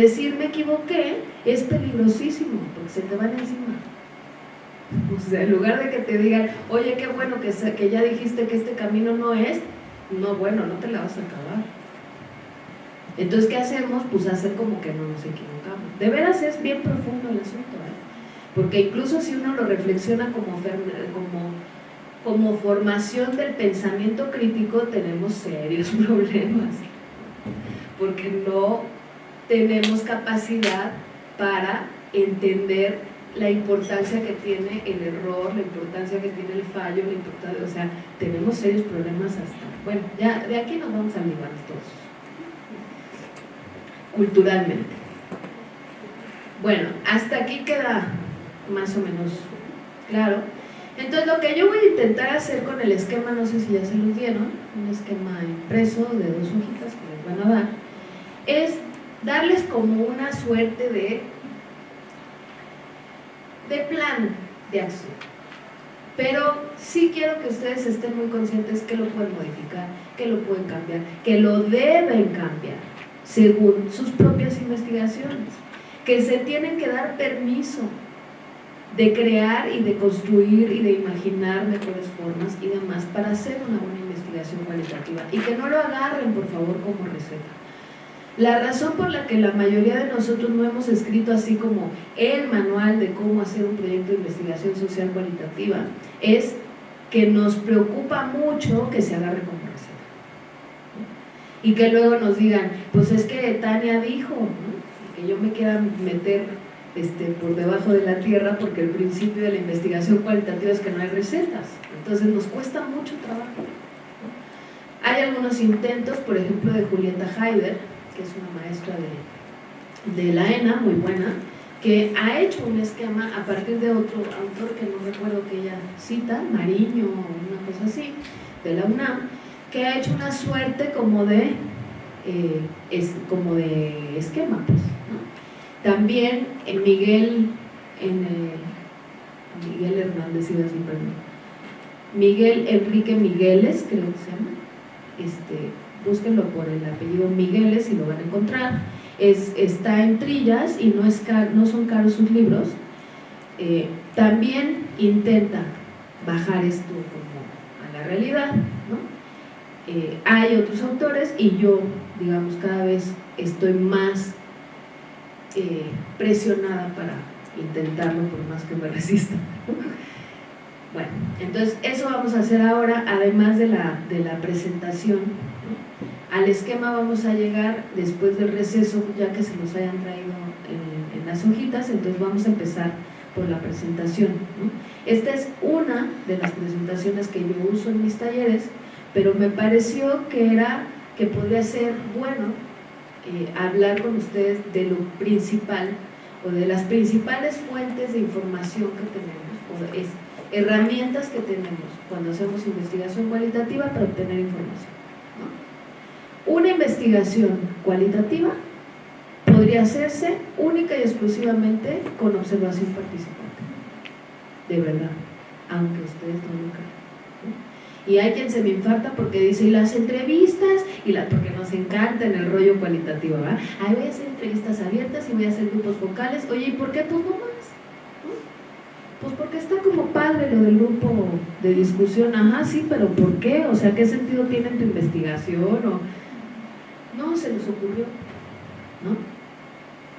Decir me equivoqué es peligrosísimo, porque se te van encima. O sea, en lugar de que te digan, oye, qué bueno que, ya dijiste que este camino no es, no, bueno, no te la vas a acabar. Entonces, ¿qué hacemos? Pues hacer como que no nos equivocamos. De veras es bien profundo el asunto, ¿eh? porque incluso si uno lo reflexiona como, como formación del pensamiento crítico, tenemos serios problemas, porque no tenemos capacidad para entender la importancia que tiene el error, la importancia que tiene el fallo, la importancia, o sea, tenemos serios problemas hasta, bueno, ya de aquí nos vamos a librar todos, culturalmente. Bueno, hasta aquí queda más o menos claro. Entonces lo que yo voy a intentar hacer con el esquema, no sé si ya se los dieron, un esquema impreso de dos hojitas que les van a dar, es darles como una suerte de, de plan de acción. Pero sí quiero que ustedes estén muy conscientes que lo pueden modificar, que lo pueden cambiar, que lo deben cambiar según sus propias investigaciones, que se tienen que dar permiso de crear y de construir y de imaginar mejores formas y demás para hacer una buena investigación cualitativa y que no lo agarren por favor como receta la razón por la que la mayoría de nosotros no hemos escrito así como el manual de cómo hacer un proyecto de investigación social cualitativa es que nos preocupa mucho que se agarre como receta. Y que luego nos digan, pues es que Tania dijo, que yo me quiera meter este, por debajo de la tierra porque el principio de la investigación cualitativa es que no hay recetas. Entonces nos cuesta mucho trabajo. Hay algunos intentos, por ejemplo, de Julieta Haider, que es una maestra de, de la ENA, muy buena, que ha hecho un esquema a partir de otro autor que no recuerdo que ella cita, Mariño o una cosa así, de la UNAM, que ha hecho una suerte como de, eh, es, como de esquema. Pues, También en Miguel, en, Miguel Hernández, iba así, perdón. Miguel Enrique Migueles, creo que se llama, este, búsquenlo por el apellido Migueles y lo van a encontrar. Es, está en trillas y no, es no son caros sus libros. Eh, también intenta bajar esto como a la realidad. Eh, hay otros autores y yo, digamos, cada vez estoy más eh, presionada para intentarlo por más que me resista. Bueno, entonces eso vamos a hacer ahora, además de la, de la presentación al esquema vamos a llegar después del receso, ya que se nos hayan traído en, las hojitas, entonces vamos a empezar por la presentación. Esta es una de las presentaciones que yo uso en mis talleres, pero me pareció que era que podría ser bueno eh, hablar con ustedes de lo principal o de las principales fuentes de información que tenemos o es, herramientas que tenemos cuando hacemos investigación cualitativa para obtener información. Una investigación cualitativa podría hacerse única y exclusivamente con observación participante, de verdad, aunque ustedes no lo crean. Y hay quien se me infarta porque dice, y las entrevistas, y la, porque nos encanta en el rollo cualitativo, ¿verdad? Ahí voy a hacer entrevistas abiertas y voy a hacer grupos focales, oye, ¿y por qué tú no más? Pues porque está como padre lo del grupo de discusión, ajá, sí, pero ¿por qué? O sea, ¿qué sentido tiene tu investigación? O, no, se nos ocurrió, ¿no?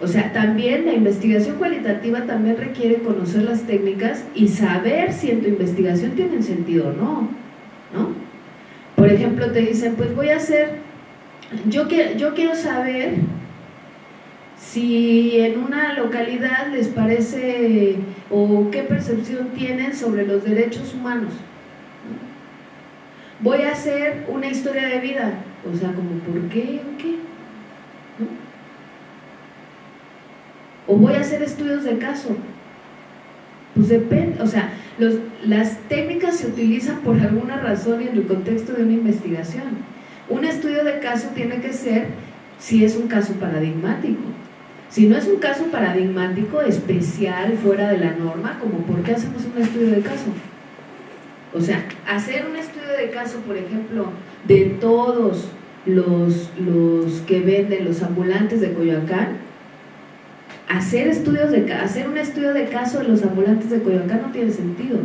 O sea, también la investigación cualitativa también requiere conocer las técnicas y saber si en tu investigación tienen sentido o no, ¿no? Por ejemplo, te dicen, pues voy a hacer, yo, yo quiero saber si en una localidad les parece o qué percepción tienen sobre los derechos humanos. Voy a hacer una historia de vida, o sea, como ¿por qué o qué? ¿O voy a hacer estudios de caso? Pues depende, o sea, las técnicas se utilizan por alguna razón y en el contexto de una investigación. Un estudio de caso tiene que ser si es un caso paradigmático. Si no es un caso paradigmático, especial, fuera de la norma, como ¿por qué hacemos un estudio de caso? O sea, hacer un estudio de caso, por ejemplo, de todos los, los que venden, los ambulantes de Coyoacán, hacer estudios de hacer un estudio de caso de los ambulantes de Coyoacán no tiene sentido.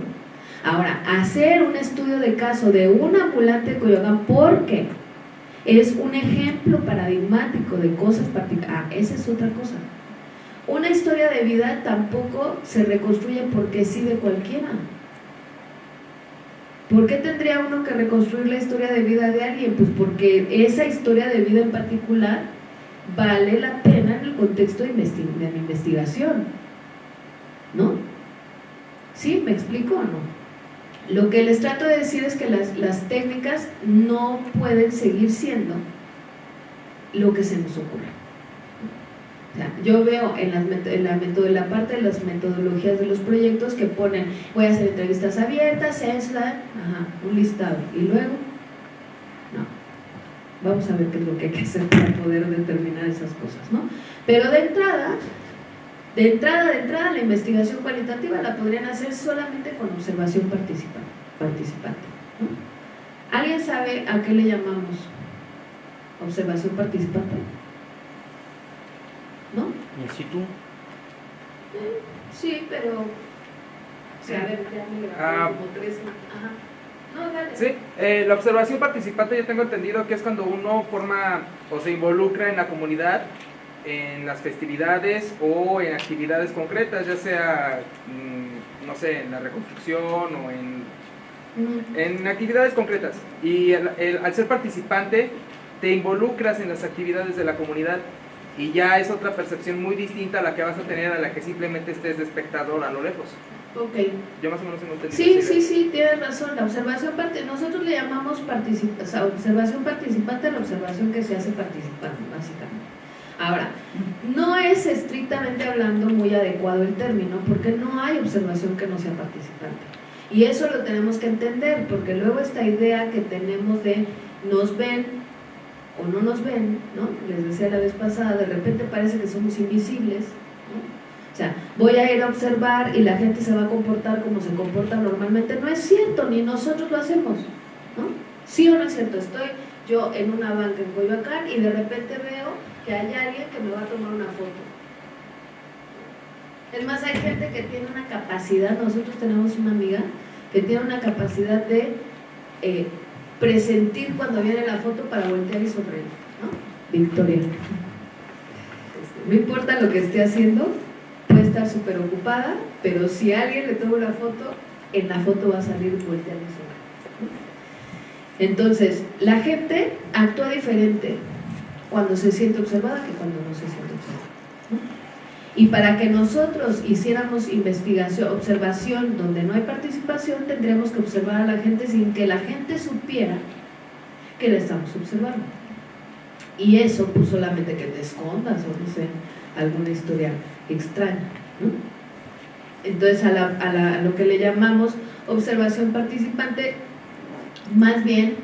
Ahora, hacer un estudio de caso de un ambulante de Coyoacán, ¿por qué? Es un ejemplo paradigmático de cosas particulares. Ah, esa es otra cosa. Una historia de vida tampoco se reconstruye porque sí de cualquiera. ¿Por qué tendría uno que reconstruir la historia de vida de alguien? Pues porque esa historia de vida en particular vale la pena en el contexto de, de mi investigación. ¿No? ¿Sí? ¿Me explico o no? Lo que les trato de decir es que las, las técnicas no pueden seguir siendo lo que se nos ocurre. Yo veo en, las, en la, la parte de las metodologías de los proyectos que ponen, voy a hacer entrevistas abiertas, ajá, un listado, y luego, no, vamos a ver qué es lo que hay que hacer para poder determinar esas cosas, ¿no? Pero de entrada, de entrada, de entrada, la investigación cualitativa la podrían hacer solamente con observación participante. ¿Alguien sabe a qué le llamamos observación participante? ¿In situ? Sí, pero... Sí, a ver, ya me ah, como tres... Ajá. No, dale. Sí, eh, la observación participante yo tengo entendido que es cuando uno forma o se involucra en la comunidad en las festividades o en actividades concretas, ya sea, mm, no sé, en la reconstrucción o en, en actividades concretas. Y al ser participante, te involucras en las actividades de la comunidad y ya es otra percepción muy distinta a la que vas a tener a la que simplemente estés de espectador a lo lejos. Ok. Yo más o menos entendido. Sí, sí, sí, tienes razón. La observación parte, nosotros le llamamos observación participante a la observación que se hace participando, básicamente. Ahora, no es estrictamente hablando muy adecuado el término, porque no hay observación que no sea participante. Y eso lo tenemos que entender, porque luego esta idea que tenemos de nos ven o no nos ven, ¿no? les decía la vez pasada, de repente parece que somos invisibles, o sea, voy a ir a observar y la gente se va a comportar como se comporta normalmente, no es cierto, ni nosotros lo hacemos, ¿no? ¿Sí o no es cierto? Estoy yo en una banca en Coyoacán y de repente veo que haya alguien que me va a tomar una foto. Es más, hay gente que tiene una capacidad, nosotros tenemos una amiga que tiene una capacidad de eh, presentir cuando viene la foto para voltear y sonreír, ¿no? Victoria. No importa lo que esté haciendo, puede estar súper ocupada, pero si alguien le toma una foto, en la foto va a salir voltear y sonreír. Entonces, la gente actúa diferente cuando se siente observada que cuando no se siente observada. Y para que nosotros hiciéramos investigación, observación donde no hay participación, tendríamos que observar a la gente sin que la gente supiera que la estamos observando. Y eso pues solamente que te escondas o no sé, alguna historia extraña. Entonces a, a lo que le llamamos observación participante, más bien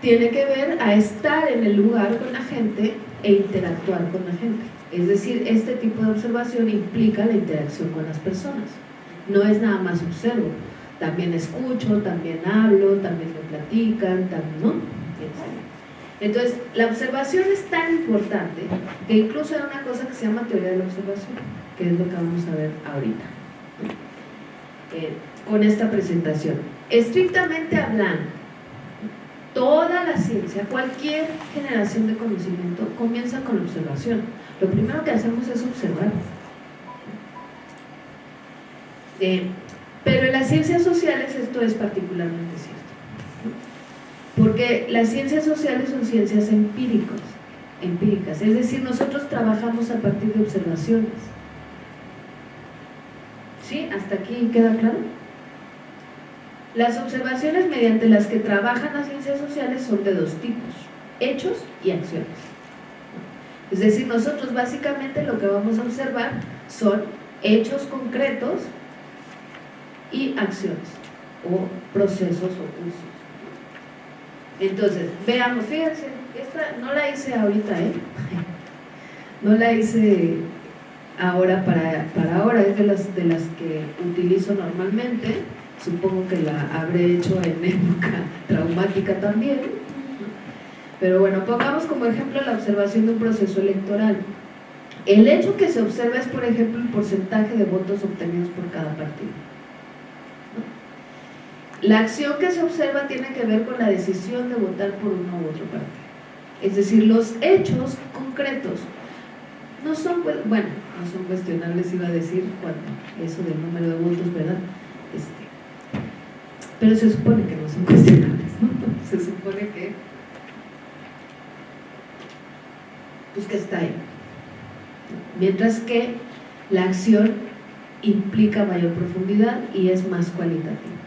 tiene que ver a estar en el lugar con la gente e interactuar con la gente. Es decir, este tipo de observación implica la interacción con las personas. No es nada más observo, también escucho, también hablo, también me platican, también, ¿no? Entonces, la observación es tan importante que incluso hay una cosa que se llama teoría de la observación, que es lo que vamos a ver ahorita, eh, con esta presentación. Estrictamente hablando, toda la ciencia, cualquier generación de conocimiento comienza con la observación. Lo primero que hacemos es observar. Eh, pero en las ciencias sociales esto es particularmente cierto. Porque las ciencias sociales son ciencias empíricas, empíricas, es decir, nosotros trabajamos a partir de observaciones. ¿Sí? ¿Hasta aquí queda claro? Las observaciones mediante las que trabajan las ciencias sociales son de dos tipos, hechos y acciones. Es decir, nosotros básicamente lo que vamos a observar son hechos concretos y acciones o procesos o cursos. Entonces, veamos, fíjense, esta no la hice ahorita, ¿eh? No la hice ahora para, para ahora, es de las, de las que utilizo normalmente supongo que la habré hecho en época traumática también. Pero bueno, pongamos como ejemplo la observación de un proceso electoral. El hecho que se observa es, por ejemplo, el porcentaje de votos obtenidos por cada partido. La acción que se observa tiene que ver con la decisión de votar por uno u otro partido. Es decir, los hechos concretos no son, bueno, no son cuestionables, iba a decir, cuando eso del número de votos, ¿verdad? Este, pero se supone que no son cuestionables, ¿no? Se supone que, que está ahí. Mientras que la acción implica mayor profundidad y es más cualitativa.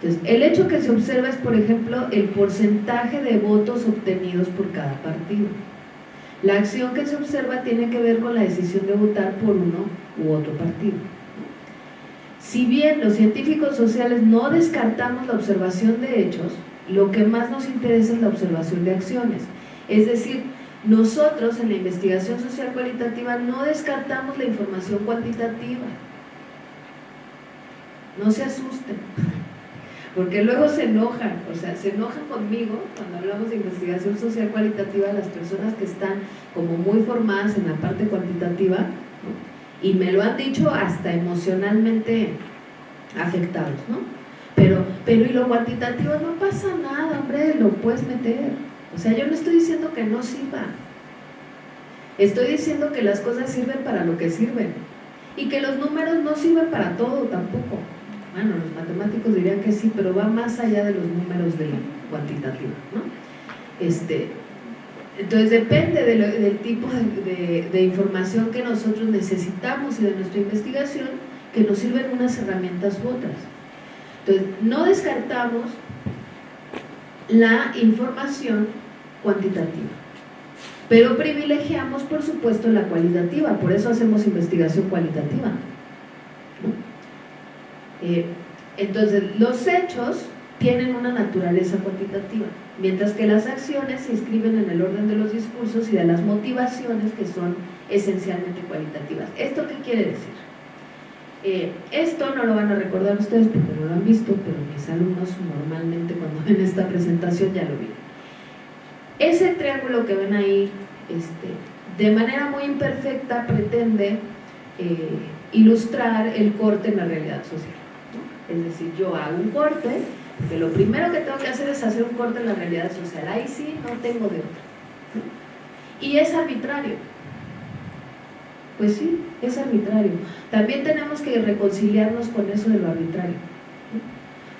Entonces, el hecho que se observa es, por ejemplo, el porcentaje de votos obtenidos por cada partido. La acción que se observa tiene que ver con la decisión de votar por uno u otro partido. Si bien los científicos sociales no descartamos la observación de hechos, lo que más nos interesa es la observación de acciones. Es decir, nosotros en la investigación social cualitativa no descartamos la información cuantitativa. No se asusten, porque luego se enojan, o sea, se enojan conmigo cuando hablamos de investigación social cualitativa las personas que están como muy formadas en la parte cuantitativa y me lo han dicho hasta emocionalmente afectados, ¿no? Pero, pero y lo cuantitativo no pasa nada, hombre, lo puedes meter. O sea, yo no estoy diciendo que no sirva. Estoy diciendo que las cosas sirven para lo que sirven. Y que los números no sirven para todo tampoco. Bueno, los matemáticos dirían que sí, pero va más allá de los números de cuantitativo, ¿no? Este, entonces depende del tipo de, de, información que nosotros necesitamos y de nuestra investigación, que nos sirven unas herramientas u otras. Entonces, no descartamos la información cuantitativa, pero privilegiamos, por supuesto, la cualitativa, por eso hacemos investigación cualitativa. Eh, entonces, los hechos tienen una naturaleza cuantitativa, mientras que las acciones se inscriben en el orden de los discursos y de las motivaciones que son esencialmente cualitativas. ¿Esto qué quiere decir? Eh, esto no lo van a recordar ustedes porque no lo han visto, pero mis alumnos normalmente cuando ven esta presentación ya lo vieron. Ese triángulo que ven ahí, este, de manera muy imperfecta pretende eh, ilustrar el corte en la realidad social. Es decir, yo hago un corte, porque lo primero que tengo que hacer es hacer un corte en la realidad social. Ahí sí no tengo de otra. Y es arbitrario. Pues sí, es arbitrario. También tenemos que reconciliarnos con eso de lo arbitrario.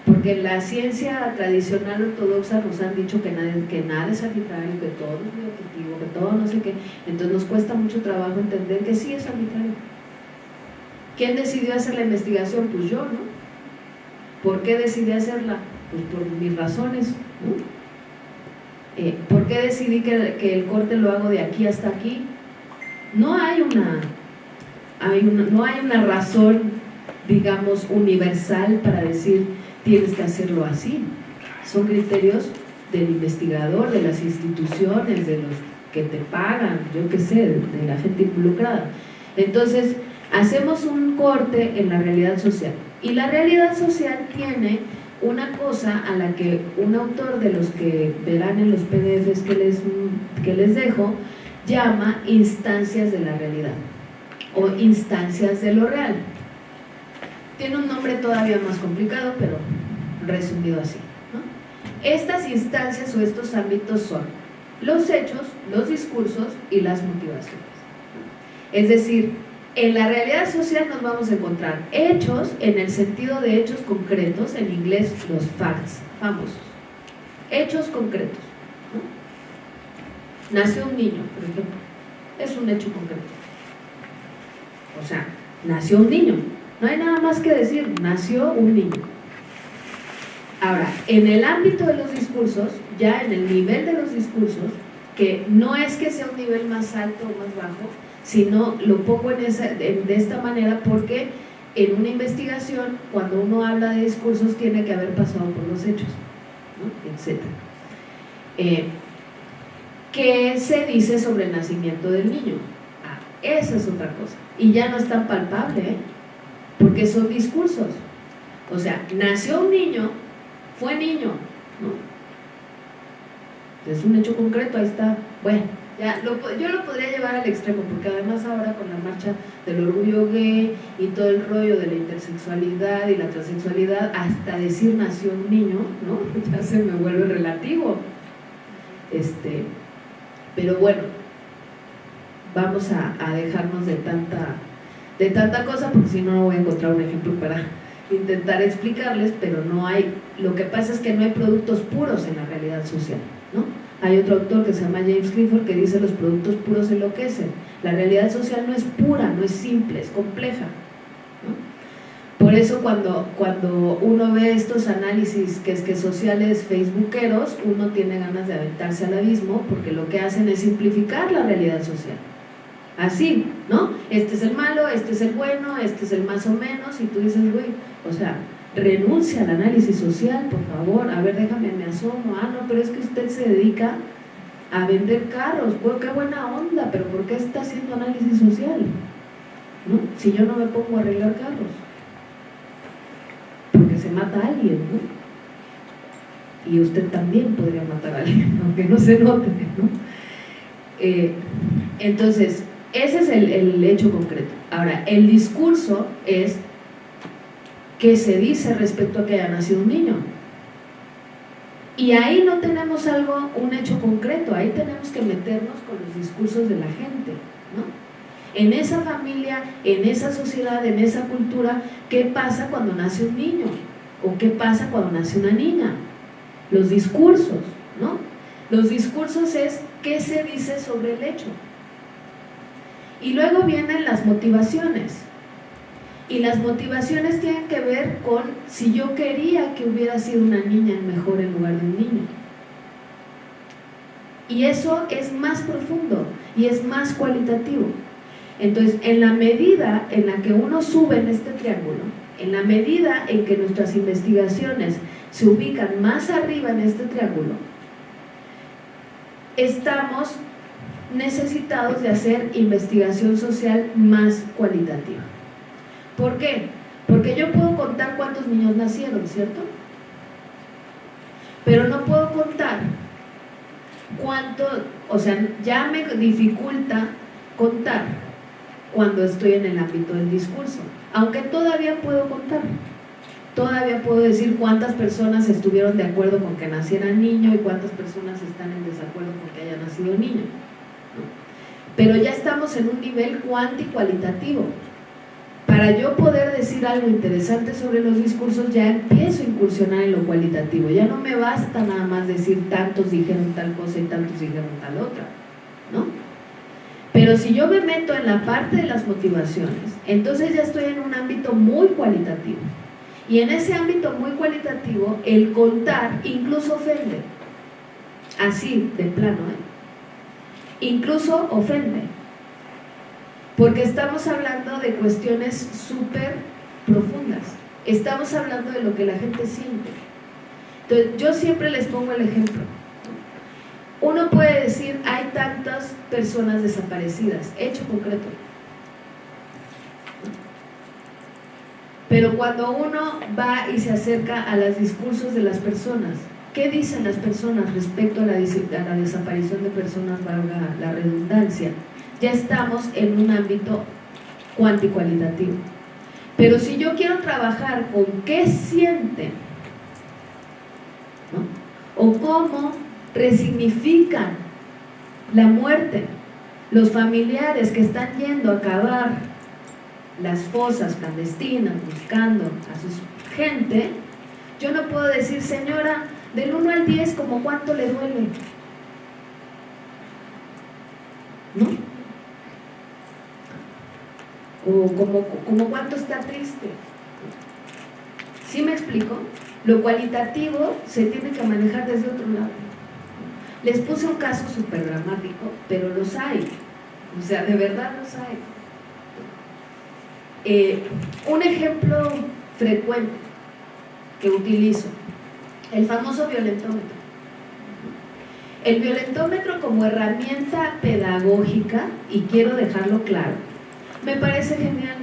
Porque la ciencia tradicional ortodoxa nos han dicho que nada, que nada es arbitrario, que todo es muy que todo no sé qué. Entonces nos cuesta mucho trabajo entender que sí es arbitrario. ¿Quién decidió hacer la investigación? Pues yo, ¿no? ¿Por qué decidí hacerla? Pues por mis razones. Eh, ¿Por qué decidí que, el corte lo hago de aquí hasta aquí? No hay una, no hay una razón, digamos, universal para decir tienes que hacerlo así. Son criterios del investigador, de las instituciones, de los que te pagan, yo qué sé, de la gente involucrada. Entonces, hacemos un corte en la realidad social. Y la realidad social tiene una cosa a la que un autor de los que verán en los PDFs que les, que les dejo, llama instancias de la realidad o instancias de lo real. Tiene un nombre todavía más complicado, pero resumido así. Estas instancias o estos ámbitos son los hechos, los discursos y las motivaciones. Es decir, en la realidad social nos vamos a encontrar hechos en el sentido de hechos concretos, en inglés los facts famosos. Hechos concretos. Nació un niño, por ejemplo. Es un hecho concreto. O sea, nació un niño. No hay nada más que decir, nació un niño. Ahora, en el ámbito de los discursos, ya en el nivel de los discursos, que no es que sea un nivel más alto o más bajo, sino lo pongo en de esta manera porque en una investigación, cuando uno habla de discursos, tiene que haber pasado por los hechos, etc. Eh, ¿Qué se dice sobre el nacimiento del niño? Ah, esa es otra cosa. Y ya no es tan palpable, ¿eh? porque son discursos. O sea, nació un niño, fue niño, ¿no? Es un hecho concreto, ahí está. Bueno, Ya, yo lo podría llevar al extremo, porque además ahora con la marcha del orgullo gay y todo el rollo de la intersexualidad y la transexualidad, hasta decir nació un niño, ¿no? Ya se me vuelve relativo. Este, pero bueno, vamos a, dejarnos de tanta, de tanta cosa, porque si no, no voy a encontrar un ejemplo para intentar explicarles, pero no hay, lo que pasa es que no hay productos puros en la realidad social, ¿no? Hay otro autor que se llama James Clifford que dice los productos puros enloquecen. La realidad social no es pura, no es simple, es compleja. Por eso cuando, cuando uno ve estos análisis que es que sociales facebookeros, uno tiene ganas de aventarse al abismo porque lo que hacen es simplificar la realidad social. Así, ¿no? Este es el malo, este es el bueno, este es el más o menos, y tú dices, güey, o sea, renuncia al análisis social, por favor, a ver, déjame, me asomo, ah, no, pero es que usted se dedica a vender carros, pues qué buena onda, pero ¿por qué está haciendo análisis social? ¿No? Si yo no me pongo a arreglar carros, porque se mata a alguien, ¿no? Y usted también podría matar a alguien, aunque no se note, ¿no? Eh, entonces, ese es el, el hecho concreto. Ahora, el discurso es qué se dice respecto a que haya nacido un niño. Y ahí no tenemos algo, un hecho concreto, ahí tenemos que meternos con los discursos de la gente, ¿no? En esa familia, en esa sociedad, en esa cultura, ¿qué pasa cuando nace un niño? ¿O qué pasa cuando nace una niña? Los discursos, ¿no? Los discursos es qué se dice sobre el hecho. Y luego vienen las motivaciones. Y las motivaciones tienen que ver con si yo quería que hubiera sido una niña mejor en lugar de un niño. Y eso es más profundo y es más cualitativo. Entonces, en la medida en la que uno sube en este triángulo, en la medida en que nuestras investigaciones se ubican más arriba en este triángulo, estamos necesitados de hacer investigación social más cualitativa. ¿Por qué? Porque yo puedo contar cuántos niños nacieron, ¿cierto? Pero no puedo contar cuánto, o sea, ya me dificulta contar cuando estoy en el ámbito del discurso, aunque todavía puedo contar. Todavía puedo decir cuántas personas estuvieron de acuerdo con que naciera niño y cuántas personas están en desacuerdo con que haya nacido niño. Pero ya estamos en un nivel cuantitativo para yo poder decir algo interesante sobre los discursos, ya empiezo a incursionar en lo cualitativo. Ya no me basta nada más decir tantos dijeron tal cosa y tantos dijeron tal otra, ¿no? Pero si yo me meto en la parte de las motivaciones, entonces ya estoy en un ámbito muy cualitativo. Y en ese ámbito muy cualitativo, el contar incluso ofende. Así, de plano, ¿eh? Incluso ofende porque estamos hablando de cuestiones súper profundas. Estamos hablando de lo que la gente siente. Entonces, yo siempre les pongo el ejemplo. Uno puede decir, hay tantas personas desaparecidas, hecho concreto. Pero cuando uno va y se acerca a los discursos de las personas, ¿qué dicen las personas respecto a la, a desaparición de personas, valga la redundancia? ya estamos en un ámbito cuantitario. Pero si yo quiero trabajar con qué sienten, o cómo resignifican la muerte, los familiares que están yendo a cavar las fosas clandestinas, buscando a su gente, yo no puedo decir, señora, del 1 al 10, como cuánto le duele. ¿No? o como, como cuánto está triste. ¿Sí me explico? Lo cualitativo se tiene que manejar desde otro lado. Les puse un caso súper dramático, pero los hay. O sea, de verdad los hay. Eh, un ejemplo frecuente que utilizo, el famoso violentómetro. El violentómetro como herramienta pedagógica, y quiero dejarlo claro, me parece genial.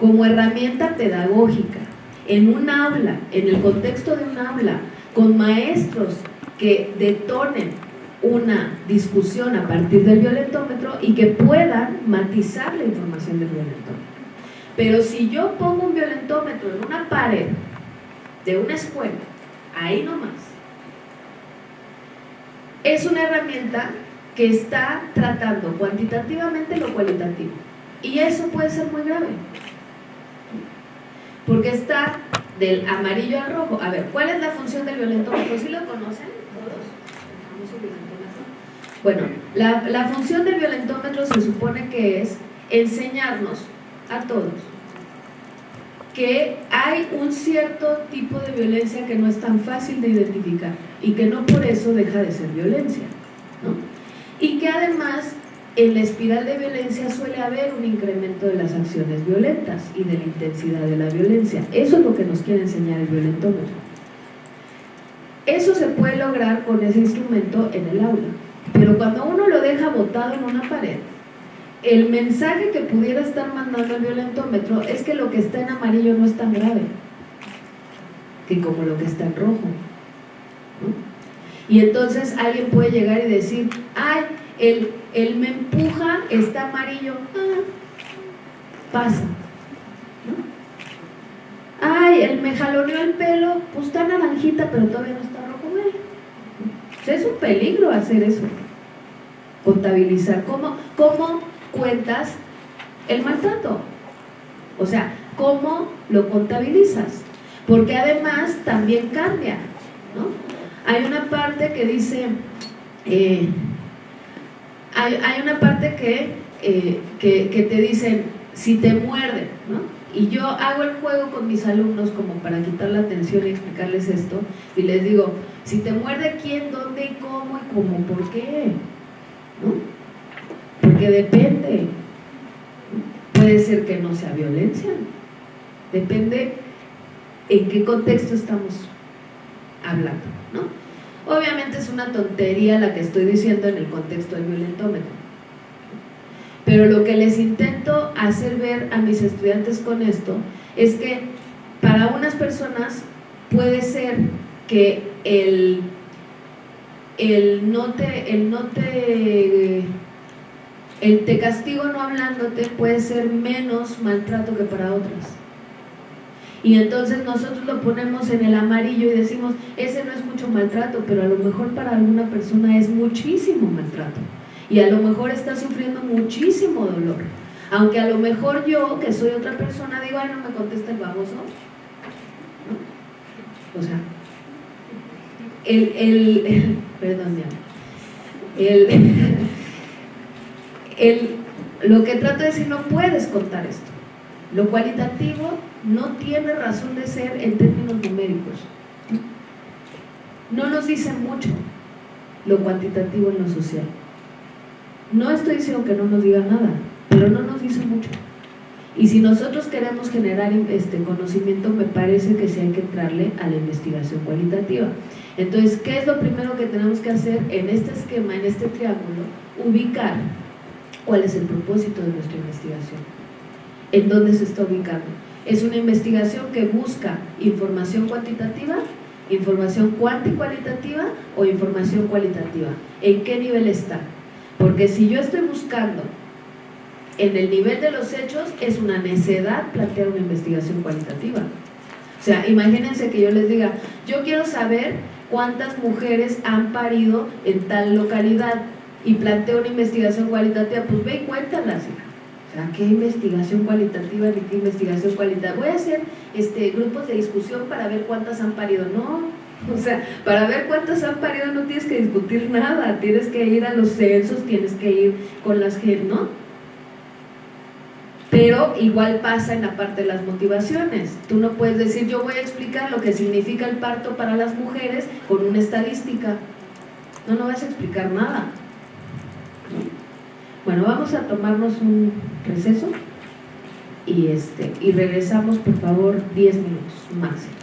Como herramienta pedagógica, en un aula, en el contexto de un aula, con maestros que detonen una discusión a partir del violentómetro y que puedan matizar la información del violentómetro. Pero si yo pongo un violentómetro en una pared de una escuela, ahí nomás, es una herramienta que está tratando cuantitativamente lo cualitativo. Y eso puede ser muy grave. Porque está del amarillo al rojo. A ver, ¿cuál es la función del violentómetro? ¿Sí lo conocen todos? Bueno, la función del violentómetro se supone que es enseñarnos a todos que hay un cierto tipo de violencia que no es tan fácil de identificar y que no por eso deja de ser violencia. ¿no? Y que además en la espiral de violencia suele haber un incremento de las acciones violentas y de la intensidad de la violencia. Eso es lo que nos quiere enseñar el violentómetro. Eso se puede lograr con ese instrumento en el aula, pero cuando uno lo deja botado en una pared, el mensaje que pudiera estar mandando el violentómetro es que lo que está en amarillo no es tan grave que como lo que está en rojo. Y entonces alguien puede llegar y decir, ay, el, me empuja, está amarillo, ah, pasa. Ay, el me jaloneó el pelo, pues está naranjita, pero todavía no está rojo. es un peligro hacer eso, contabilizar. ¿Cómo, cómo cuentas el maltrato. O sea, ¿cómo lo contabilizas? Porque además también cambia, ¿no? Hay una parte que dice, eh, hay, una parte eh, que, que, te dicen, si te muerde, ¿no? Y yo hago el juego con mis alumnos como para quitar la atención y explicarles esto, y les digo, si te muerde quién, dónde y cómo y cómo, ¿por qué? ¿No? Porque depende. Puede ser que no sea violencia. Depende en qué contexto estamos hablando, ¿no? Obviamente es una tontería la que estoy diciendo en el contexto del violentómetro. Pero lo que les intento hacer ver a mis estudiantes con esto es que para unas personas puede ser que el, el no te, el no te el te castigo no hablándote puede ser menos maltrato que para otras. Y entonces nosotros lo ponemos en el amarillo y decimos, ese no es mucho maltrato, pero a lo mejor para alguna persona es muchísimo maltrato. Y a lo mejor está sufriendo muchísimo dolor. Aunque a lo mejor yo, que soy otra persona, digo, ay, no me contesta el baboso. O sea, el, el, perdón, ya. El, el, lo que trato de decir, no puedes contar esto. Lo cualitativo no tiene razón de ser en términos numéricos. No nos dice mucho lo cuantitativo en lo social. No estoy diciendo que no nos diga nada, pero no nos dice mucho. Y si nosotros queremos generar este conocimiento, me parece que sí hay que entrarle a la investigación cualitativa. Entonces, ¿qué es lo primero que tenemos que hacer en este esquema, en este triángulo? Ubicar cuál es el propósito de nuestra investigación, en dónde se está ubicando. Es una investigación que busca información cuantitativa, información cualitativa o información cualitativa. ¿En qué nivel está? Porque si yo estoy buscando en el nivel de los hechos, es una necedad plantear una investigación cualitativa. O sea, imagínense que yo les diga, yo quiero saber cuántas mujeres han parido en tal localidad y planteo una investigación cualitativa, pues ve y cuéntalas. O sea, ¿qué investigación cualitativa ni qué investigación cualitativa? Voy a hacer este, grupos de discusión para ver cuántas han parido. No, o sea, para ver cuántas han parido no tienes que discutir nada, tienes que ir a los censos, tienes que ir con las gente, ¿no? Pero igual pasa en la parte de las motivaciones. Tú no puedes decir, yo voy a explicar lo que significa el parto para las mujeres con una estadística. No, no vas a explicar nada. Bueno, vamos a tomarnos un receso y, este, y regresamos, por favor, 10 minutos máximo.